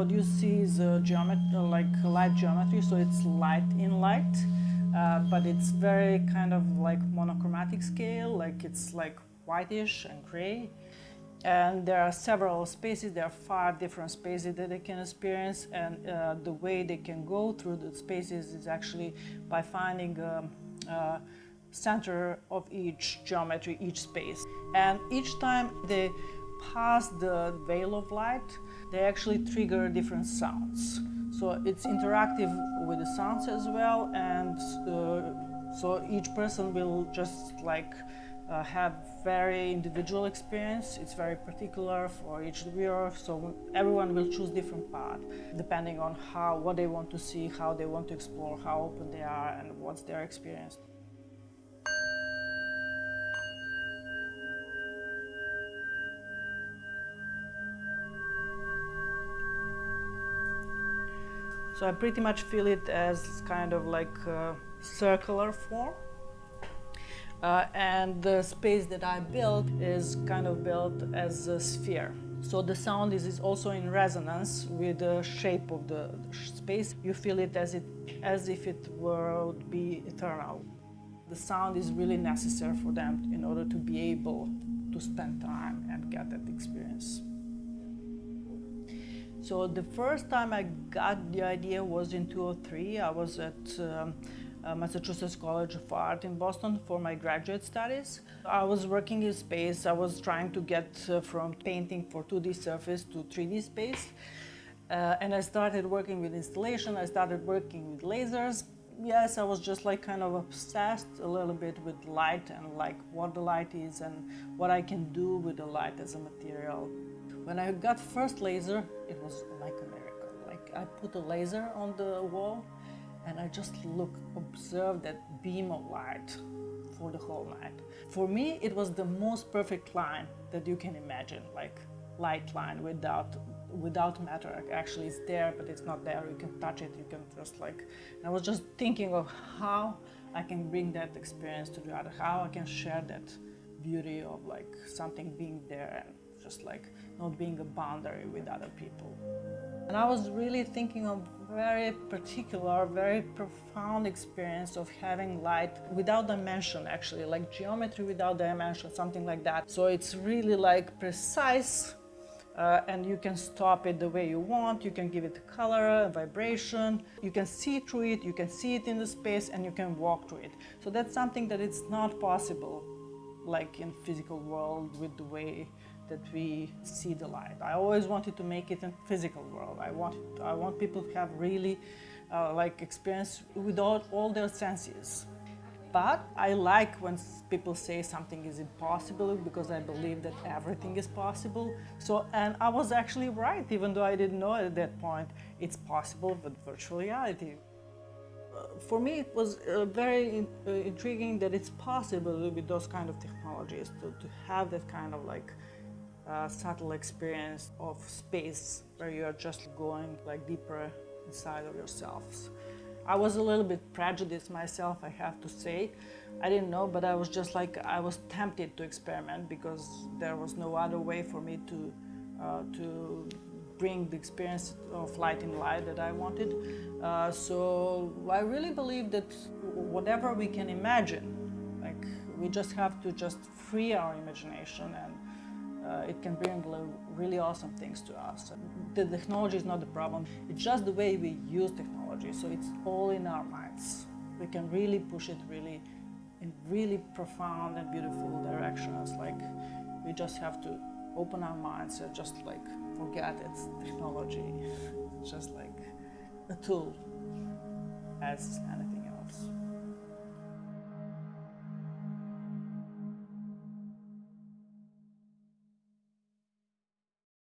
what you see is a geometry, like light geometry, so it's light in light, uh, but it's very kind of like monochromatic scale, like it's like whitish and gray. And there are several spaces, there are five different spaces that they can experience and uh, the way they can go through the spaces is actually by finding a, a center of each geometry, each space. And each time they pass the veil of light, they actually trigger different sounds. So it's interactive with the sounds as well and uh, so each person will just like uh, have very individual experience. It's very particular for each viewer, so everyone will choose different path depending on how, what they want to see, how they want to explore, how open they are, and what's their experience. So I pretty much feel it as kind of like a circular form. Uh, and the space that I built is kind of built as a sphere. So the sound is, is also in resonance with the shape of the space. You feel it as, it as if it would be eternal. The sound is really necessary for them in order to be able to spend time and get that experience. So the first time I got the idea was in 2003. I was at um, uh, Massachusetts College of Art in Boston for my graduate studies. I was working in space. I was trying to get uh, from painting for 2D surface to 3D space. Uh, and I started working with installation. I started working with lasers. Yes, I was just like kind of obsessed a little bit with light and like what the light is and what I can do with the light as a material. When I got first laser, it was like a miracle. Like I put a laser on the wall and I just look, observe that beam of light for the whole night. For me, it was the most perfect line that you can imagine, like light line without without matter. Actually, it's there, but it's not there. You can touch it. You can just like. I was just thinking of how I can bring that experience to the other, how I can share that beauty of like something being there and just like not being a boundary with other people. And I was really thinking of very particular, very profound experience of having light without dimension actually, like geometry without dimension, something like that. So it's really like precise uh, and you can stop it the way you want, you can give it a color, a vibration, you can see through it, you can see it in the space and you can walk through it. So that's something that it's not possible like in physical world with the way that we see the light. I always wanted to make it in physical world. I want, I want people to have really uh, like experience with all, all their senses. But I like when people say something is impossible because I believe that everything is possible. So, and I was actually right, even though I didn't know at that point, it's possible with virtual reality. Uh, for me, it was uh, very in, uh, intriguing that it's possible with those kind of technologies to, to have that kind of like subtle experience of space where you are just going like deeper inside of yourselves. I was a little bit prejudiced myself, I have to say. I didn't know, but I was just like, I was tempted to experiment because there was no other way for me to, uh, to bring the experience of light in light that I wanted. Uh, so I really believe that whatever we can imagine, like we just have to just free our imagination and uh, it can bring really awesome things to us. The technology is not the problem, it's just the way we use technology, so it's all in our minds. We can really push it really in really profound and beautiful directions, like we just have to open our minds and just like forget it's technology, just like a tool as anything